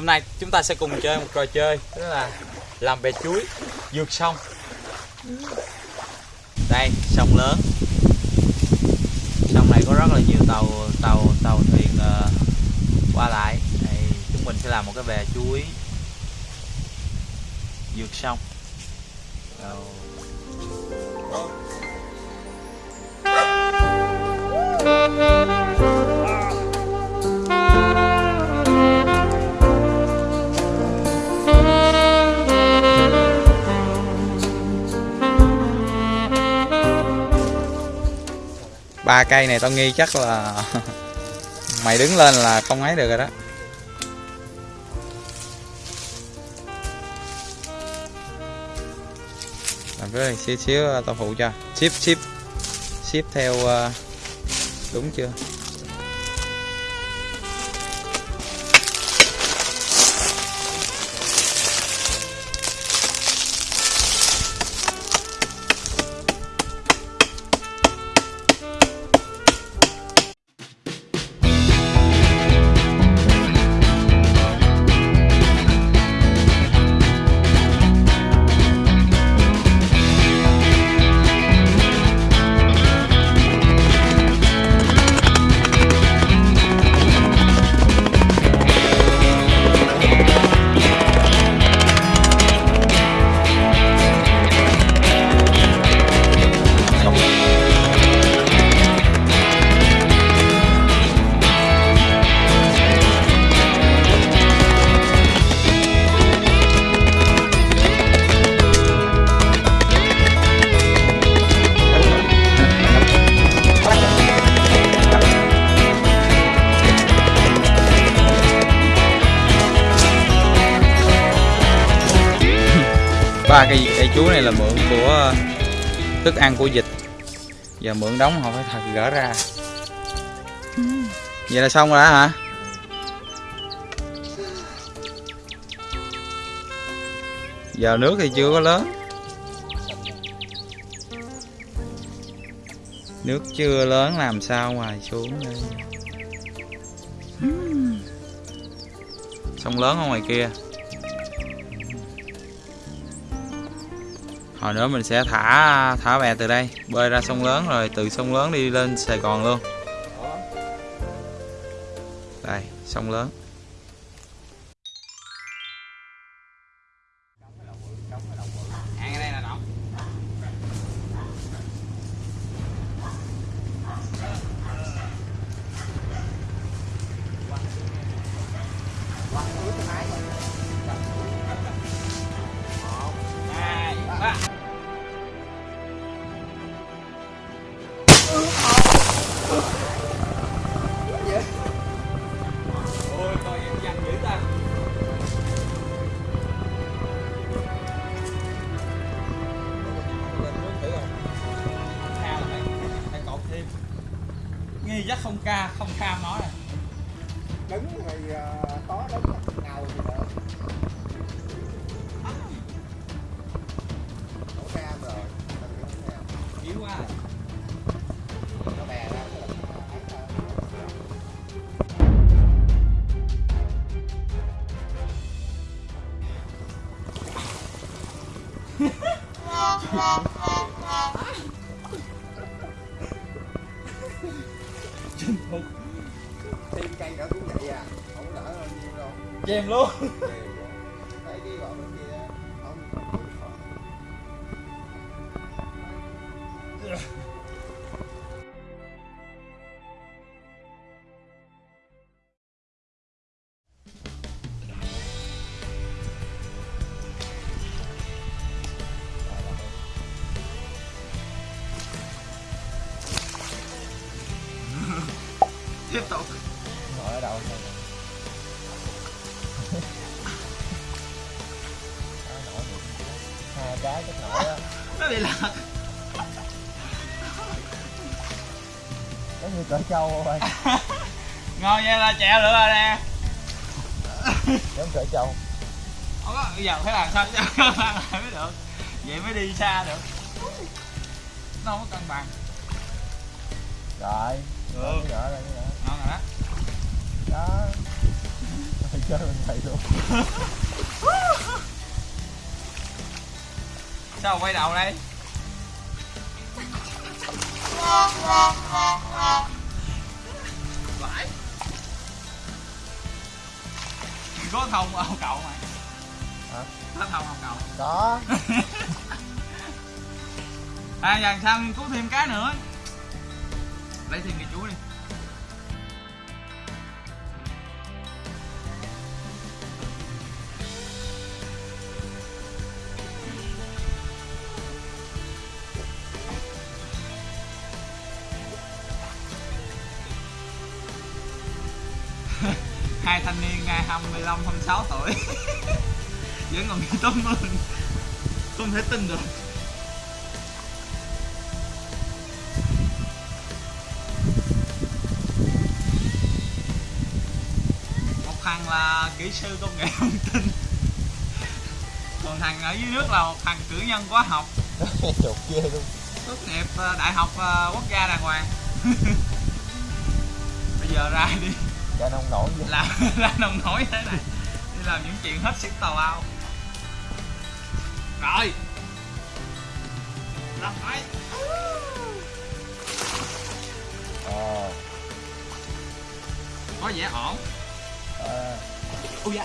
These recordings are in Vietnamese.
Hôm nay chúng ta sẽ cùng chơi một trò chơi Đó là làm bè chuối vượt sông. Đây, sông lớn. Sông này có rất là nhiều tàu tàu tàu thuyền uh, qua lại. Đây, Chúng mình sẽ làm một cái bè chuối vượt sông. Rồi. Ba cây này tao nghi chắc là mày đứng lên là không ấy được rồi đó. Làm cái xíu xíu, tao phụ cho. Ship ship. Ship theo ờ, đúng chưa? Là mượn của thức ăn của vịt giờ mượn đóng họ phải thật gỡ ra. Vậy là xong rồi đó hả? Giờ nước thì chưa có lớn. Nước chưa lớn làm sao mà xuống đây? Sông lớn ở ngoài kia hồi nữa mình sẽ thả thả bè từ đây bơi ra sông lớn rồi từ sông lớn đi lên Sài Gòn luôn. Đây sông lớn Nghi chắc không ca, không kham nó này. đứng thì uh, tó đứng ngầu thì được đổ cam rồi Yếu quá. Chinh phục. thêm cây nữa cũng vậy à không đỡ nhiêu đâu Chèm luôn. thấy cái gọi bên kia cái chắc nổi á Nó bị lạc. giống như cỡ trâu thôi Ngon nha là chèo nữa rồi nè. giống cỡ trâu Không có, bây giờ phải làm sao cho cân bằng lại mới được. Vậy mới đi xa được. Nó không có cân bằng. rồi cái nữa lấy cái nữa Ngon rồi đó. đó chơi mình thầy luôn sao quay đầu đây? Vãi có thông ông cậu mày Hả? có thông ông cậu. Có. À sau nghiên cứu thêm cái nữa. Lấy thêm cái chuối đi hai thanh niên ngày 25 26 tuổi. Vẫn còn đi tắm mừng không thể tin được một thằng là kỹ sư công nghệ thông tin. Còn thằng ở dưới nước là một thằng cử nhân hóa học. Chuột ghê luôn. Tốt nghiệp ờ, đại học ờ, quốc gia đàng hoàng. Bây giờ ra đi cha nông nổi vậy. Làm ra nông nổi thế này. Đi làm những chuyện hết sức tào lao. Rồi. Làm phải ờ có vẻ ổn. À, ui da.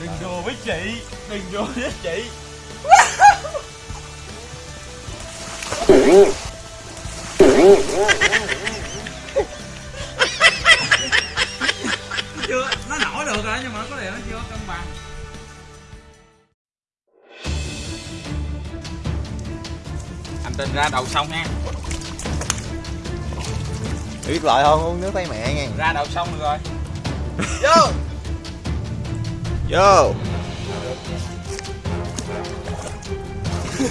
Đừng đùa với chị. Đừng đùa với chị trình ra đầu sông nha biết loại không? Uống nước tay mẹ nha ra đầu sông được rồi. Vô! Vô!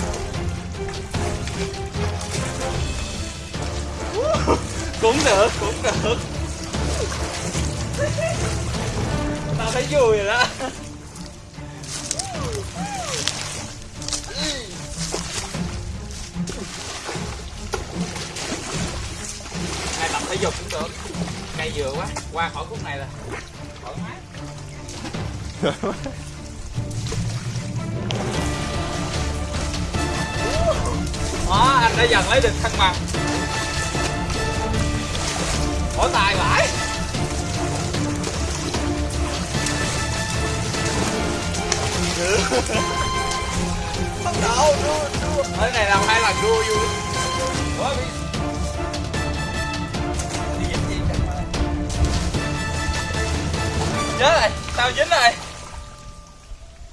Cũng được cũng được. Tao thấy vui rồi đó thể dục cũng được. Cây vừa quá. Qua khỏi khúc này là thoải mái. Đó anh đã dần lấy được thăng bằng. Bỏ tài vãi bắt đầu. Đua đua ở này làm hai lần đua vui. Chết rồi tao dính rồi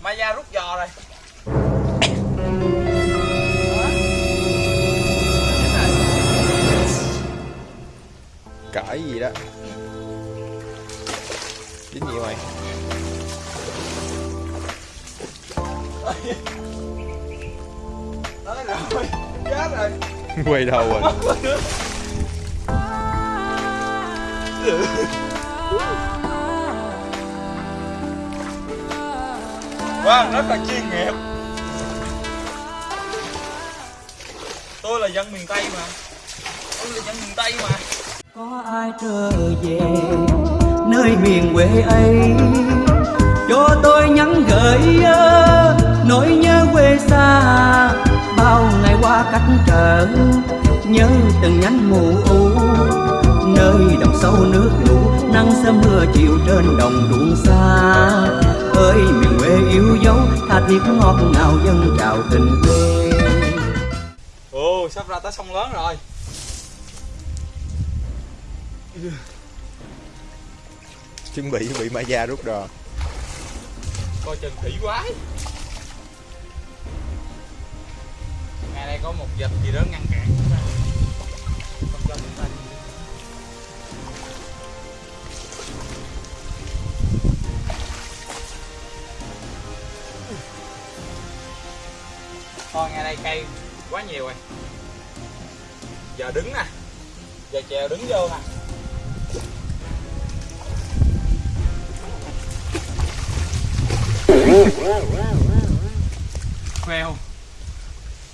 Maya rút giò rồi. Cãi gì đó. Dính gì mày. Nói rồi chết rồi. Quay đầu rồi Wow, rất là chuyên nghiệp. Tôi là dân miền Tây mà. Tôi là dân miền Tây mà. Có ai trở về nơi miền quê ấy? Cho tôi nhắn gửi nỗi nhớ quê xa. Bao ngày qua cách trở nhớ từng nhánh mù u. Nơi đồng sâu nước lũ nắng sớm mưa chiều trên đồng ruộng xa thiết ngọt ngào dân chào tình quê. Ồ, sắp ra tới sông lớn rồi. Chuẩn bị bị Maya rút đò Coi chừng thủy quái. Ngày đây có một dịch gì đó ngăn cản chúng ta. Không cho chúng ta Thôi ngày đây cây quá nhiều rồi. Giờ đứng nè Giờ chèo đứng vô nè. Phèo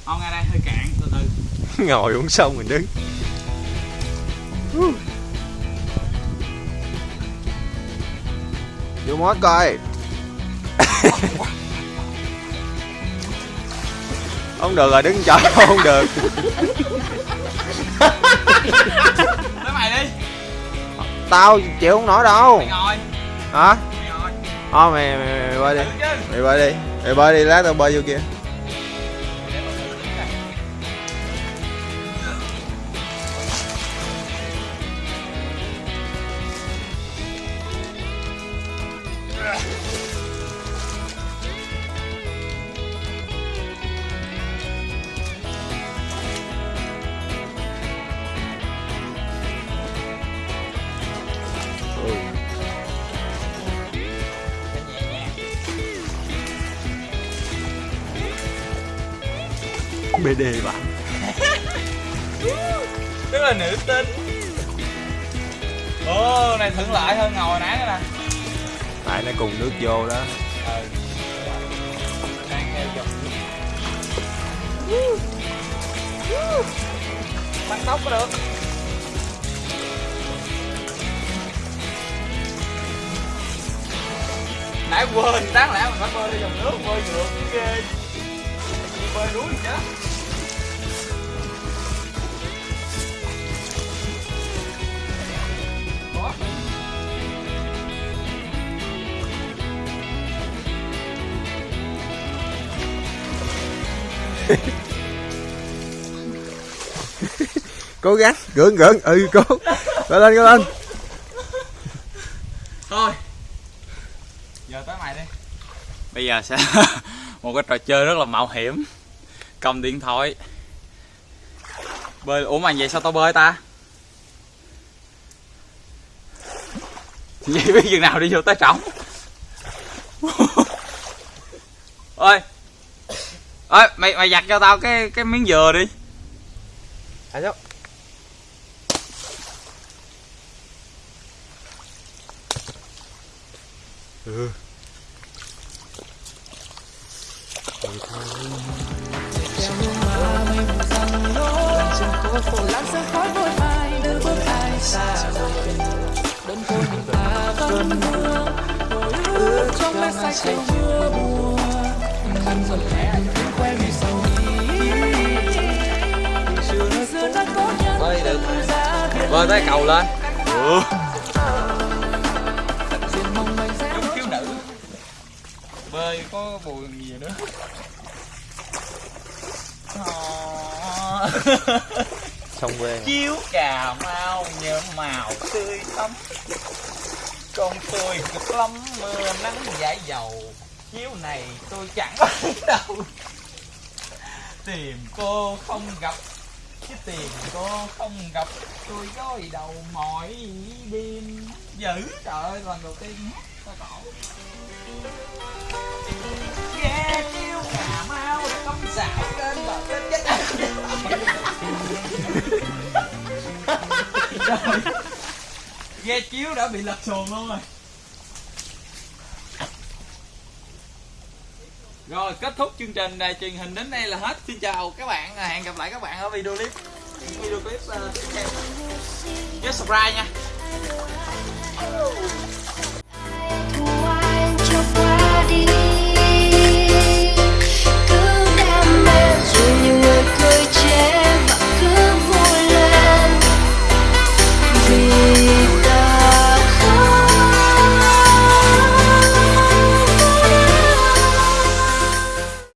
Không? Ngay đây hơi cạn từ từ. Ngồi uống xong mình đứng. Vô mót coi không được rồi đứng chỗ không được. Tới mày đi. Tao chịu không nổi đâu. Mày ngồi. Hả? Mày ngồi. Thôi mày, mày, mày bơi đi. Mày bơi đi. Mày bơi đi lát tao bơi vô kia BD bạn tức là nữ tính ồ này thuận lợi hơn ngồi nãy nữa nè. Tại nó cùng nước vô đó. Ừ tăng tốc có được. Nãy quên đáng lẽ mình phải bơi theo dòng nước bơi ngược chứ ghê bơi đuối chứ cố gắng, gượng gượng. Ừ cố. Cố lên cố lên. Thôi. Giờ tới mày đi. Bây giờ sẽ một cái trò chơi rất là mạo hiểm. Cầm điện thoại. Bơi ủa mà vậy sao tao bơi ta? Vậy biết chừng nào đi vô tới trỏng ơi ơi mày mày giặt cho tao cái cái miếng dừa đi. À sao ừ. đơn côi mình ta vẫn mưa ước trong mê say chiều mưa khăn lẽ bơi tới cầu lên. Sẽ giống khiếu nữ bơi có buồn gì nữa. Xong quê. Chiếu cà mau nhợm màu tươi thắm con tôi cực lắm mưa nắng giải dầu. Chiếu này tôi chẳng đâu. Tìm cô không gặp cái tiền cô không gặp tôi gối đầu mỏi đêm. Dữ trời ơi lần đầu tiên hát sao cổ ghe chiếu cà mau công xảo trên bờ trên chết Trời. ghe chiếu đã bị lật xuồng luôn rồi. rồi, kết thúc chương trình đài truyền hình đến đây là hết. Xin chào các bạn à, hẹn gặp lại các bạn ở video clip. Video clip ờ, tiếp theo. Nhớ subscribe nha.